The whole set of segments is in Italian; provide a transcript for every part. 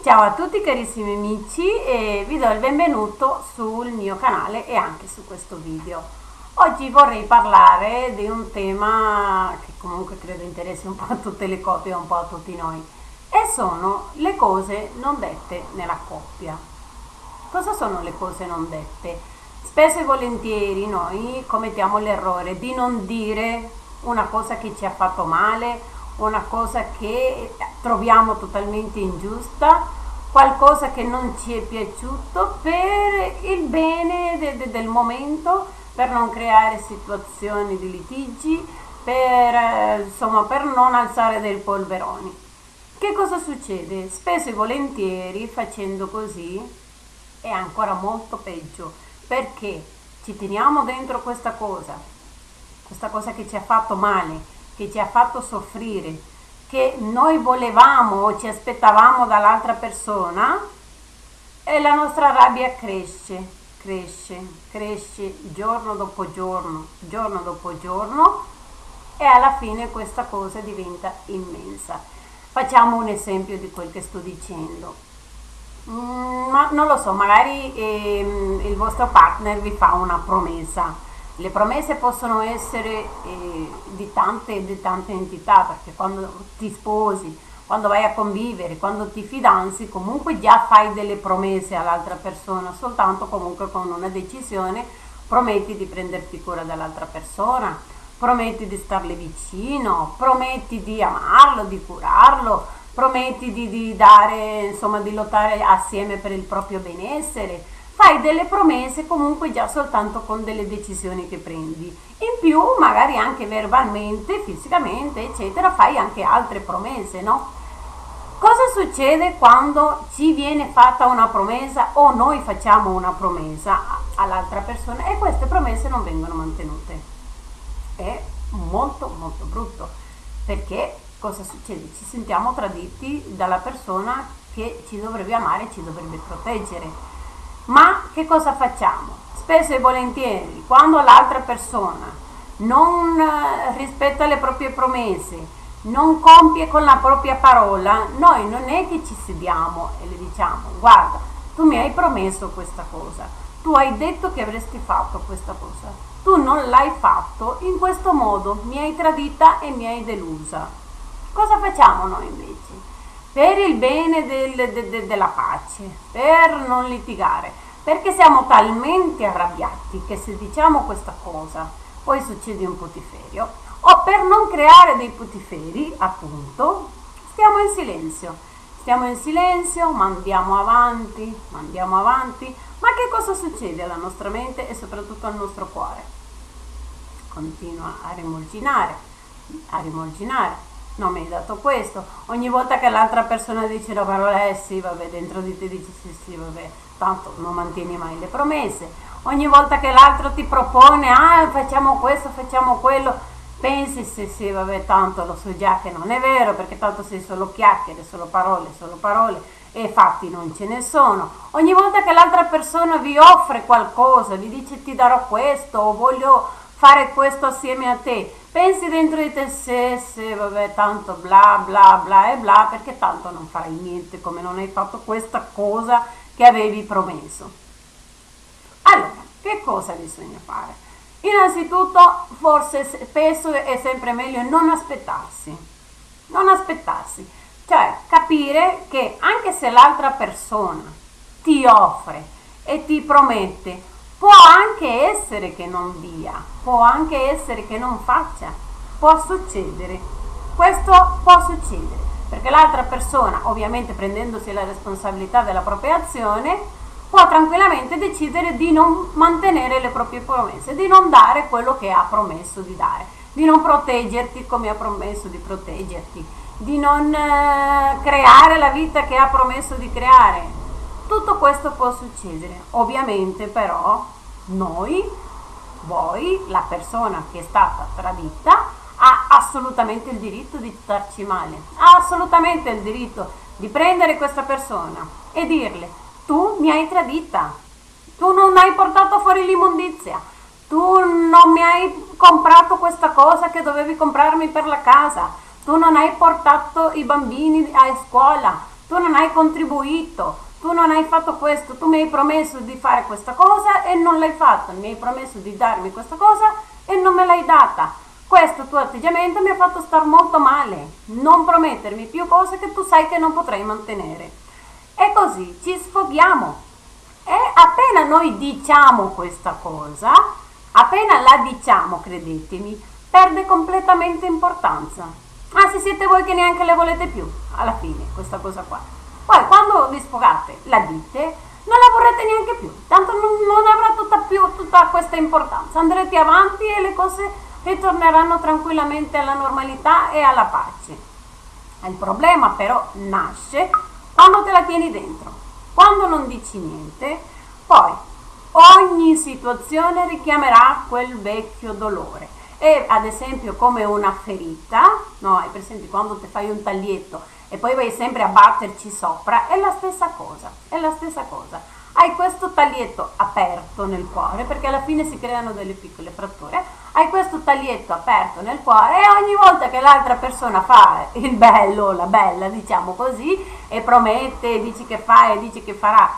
Ciao a tutti carissimi amici e vi do il benvenuto sul mio canale e anche su questo video. Oggi vorrei parlare di un tema che comunque credo interessi un po' a tutte le coppie un po' a tutti noi e sono le cose non dette nella coppia. Cosa sono le cose non dette? Spesso e volentieri noi commettiamo l'errore di non dire una cosa che ci ha fatto male, una cosa che troviamo totalmente ingiusta, qualcosa che non ci è piaciuto per il bene de, de, del momento, per non creare situazioni di litigi, per, eh, insomma, per non alzare dei polveroni. Che cosa succede? Spesso e volentieri facendo così è ancora molto peggio perché ci teniamo dentro questa cosa, questa cosa che ci ha fatto male, che ci ha fatto soffrire, che noi volevamo o ci aspettavamo dall'altra persona e la nostra rabbia cresce, cresce, cresce giorno dopo giorno, giorno dopo giorno e alla fine questa cosa diventa immensa. Facciamo un esempio di quel che sto dicendo. Mm, ma non lo so, magari eh, il vostro partner vi fa una promessa le promesse possono essere eh, di, tante, di tante entità, perché quando ti sposi, quando vai a convivere, quando ti fidanzi, comunque già fai delle promesse all'altra persona, soltanto comunque con una decisione prometti di prenderti cura dell'altra persona, prometti di starle vicino, prometti di amarlo, di curarlo, prometti di, di dare, insomma, di lottare assieme per il proprio benessere fai delle promesse comunque già soltanto con delle decisioni che prendi. In più, magari anche verbalmente, fisicamente, eccetera, fai anche altre promesse, no? Cosa succede quando ci viene fatta una promessa o noi facciamo una promessa all'altra persona e queste promesse non vengono mantenute? È molto molto brutto perché cosa succede? Ci sentiamo traditi dalla persona che ci dovrebbe amare e ci dovrebbe proteggere ma che cosa facciamo? Spesso e volentieri, quando l'altra persona non eh, rispetta le proprie promesse, non compie con la propria parola, noi non è che ci sediamo e le diciamo, guarda, tu mi hai promesso questa cosa, tu hai detto che avresti fatto questa cosa, tu non l'hai fatto, in questo modo mi hai tradita e mi hai delusa. Cosa facciamo noi invece? Per il bene del, de, de, della pace, per non litigare, perché siamo talmente arrabbiati che se diciamo questa cosa poi succede un putiferio, o per non creare dei putiferi, appunto, stiamo in silenzio. Stiamo in silenzio, mandiamo avanti, mandiamo avanti, ma che cosa succede alla nostra mente e soprattutto al nostro cuore? Continua a rimorginare, a rimorginare non mi hai dato questo. Ogni volta che l'altra persona dice la parola eh sì, vabbè, dentro di te dici sì, sì, vabbè, tanto non mantieni mai le promesse. Ogni volta che l'altro ti propone, ah, facciamo questo, facciamo quello, pensi sì, sì, vabbè, tanto lo so già che non è vero, perché tanto sei solo chiacchiere, solo parole, solo parole, e fatti non ce ne sono. Ogni volta che l'altra persona vi offre qualcosa, vi dice ti darò questo, o voglio fare questo assieme a te, pensi dentro di te se, se, vabbè, tanto bla bla bla e bla, perché tanto non farai niente come non hai fatto questa cosa che avevi promesso. Allora, che cosa bisogna fare? Innanzitutto, forse spesso è sempre meglio non aspettarsi, non aspettarsi, cioè capire che anche se l'altra persona ti offre e ti promette Può anche essere che non dia, può anche essere che non faccia, può succedere. Questo può succedere, perché l'altra persona, ovviamente prendendosi la responsabilità della propria azione, può tranquillamente decidere di non mantenere le proprie promesse, di non dare quello che ha promesso di dare, di non proteggerti come ha promesso di proteggerti, di non eh, creare la vita che ha promesso di creare, tutto questo può succedere, ovviamente però noi, voi, la persona che è stata tradita, ha assolutamente il diritto di starci male, ha assolutamente il diritto di prendere questa persona e dirle tu mi hai tradita, tu non hai portato fuori l'immondizia, tu non mi hai comprato questa cosa che dovevi comprarmi per la casa, tu non hai portato i bambini a scuola, tu non hai contribuito, tu non hai fatto questo, tu mi hai promesso di fare questa cosa e non l'hai fatto, mi hai promesso di darmi questa cosa e non me l'hai data. Questo tuo atteggiamento mi ha fatto star molto male. Non promettermi più cose che tu sai che non potrai mantenere. E così ci sfoghiamo. E appena noi diciamo questa cosa, appena la diciamo, credetemi, perde completamente importanza. Anzi, siete voi che neanche le volete più, alla fine, questa cosa qua. Poi, quando vi sfogate, la dite, non la vorrete neanche più, tanto non, non avrà tutta, più, tutta questa importanza. Andrete avanti e le cose ritorneranno tranquillamente alla normalità e alla pace. Il problema però nasce quando te la tieni dentro, quando non dici niente, poi ogni situazione richiamerà quel vecchio dolore e ad esempio come una ferita, no, hai presente quando ti fai un taglietto e poi vai sempre a batterci sopra, è la stessa cosa, è la stessa cosa. Hai questo taglietto aperto nel cuore, perché alla fine si creano delle piccole fratture, hai questo taglietto aperto nel cuore e ogni volta che l'altra persona fa il bello, la bella, diciamo così, e promette, dici che fa e dici che farà,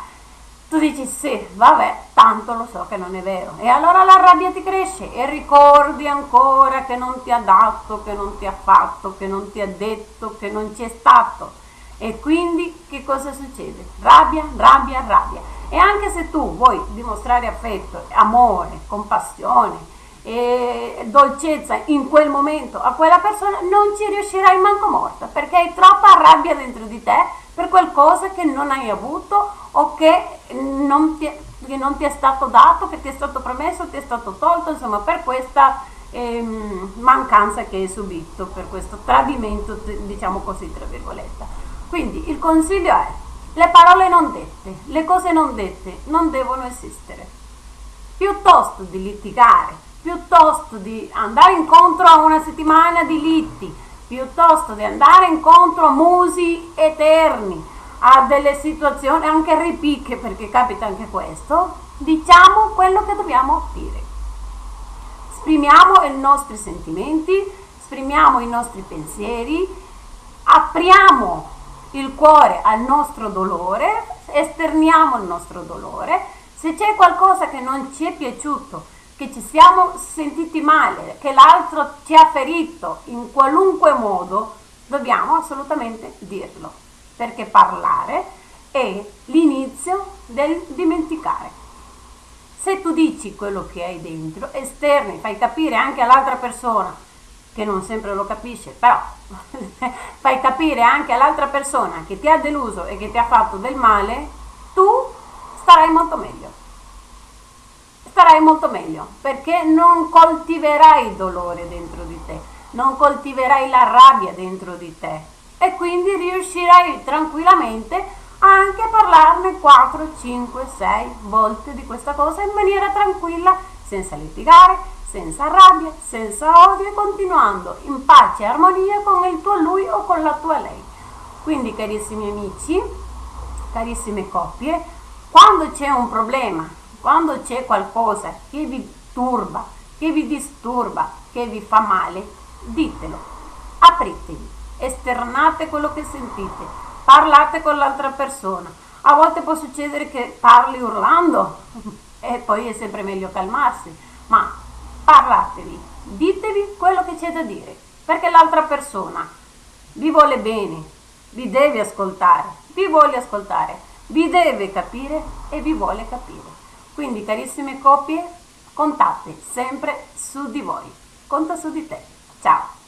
tu dici sì, vabbè, tanto lo so che non è vero. E allora la rabbia ti cresce e ricordi ancora che non ti ha dato, che non ti ha fatto, che non ti ha detto, che non ci è stato. E quindi che cosa succede? Rabbia, rabbia, rabbia. E anche se tu vuoi dimostrare affetto, amore, compassione e dolcezza in quel momento a quella persona, non ci riuscirai manco morta perché hai troppa rabbia dentro di te per qualcosa che non hai avuto o che non ti, che non ti è stato dato, che ti è stato promesso, ti è stato tolto, insomma per questa ehm, mancanza che hai subito, per questo tradimento, diciamo così, tra virgolette. Quindi il consiglio è, le parole non dette, le cose non dette non devono esistere. Piuttosto di litigare, piuttosto di andare incontro a una settimana di litti, piuttosto di andare incontro a musi eterni, a delle situazioni anche ripicche, perché capita anche questo, diciamo quello che dobbiamo dire. Esprimiamo i nostri sentimenti, esprimiamo i nostri pensieri, apriamo il cuore al nostro dolore, esterniamo il nostro dolore. Se c'è qualcosa che non ci è piaciuto, che ci siamo sentiti male, che l'altro ci ha ferito in qualunque modo, dobbiamo assolutamente dirlo perché parlare è l'inizio del dimenticare. Se tu dici quello che hai dentro, esterni, fai capire anche all'altra persona, che non sempre lo capisce, però fai capire anche all'altra persona che ti ha deluso e che ti ha fatto del male, tu starai molto meglio. Starai molto meglio perché non coltiverai il dolore dentro di te, non coltiverai la rabbia dentro di te, e quindi riuscirai tranquillamente anche a parlarne 4, 5, 6 volte di questa cosa in maniera tranquilla, senza litigare, senza rabbia, senza odio e continuando in pace e armonia con il tuo lui o con la tua lei. Quindi carissimi amici, carissime coppie, quando c'è un problema, quando c'è qualcosa che vi turba, che vi disturba, che vi fa male, ditelo, apritevi esternate quello che sentite, parlate con l'altra persona. A volte può succedere che parli urlando e poi è sempre meglio calmarsi, ma parlatevi, ditevi quello che c'è da dire, perché l'altra persona vi vuole bene, vi deve ascoltare, vi vuole ascoltare, vi deve capire e vi vuole capire. Quindi carissime coppie, contate sempre su di voi, conta su di te. Ciao!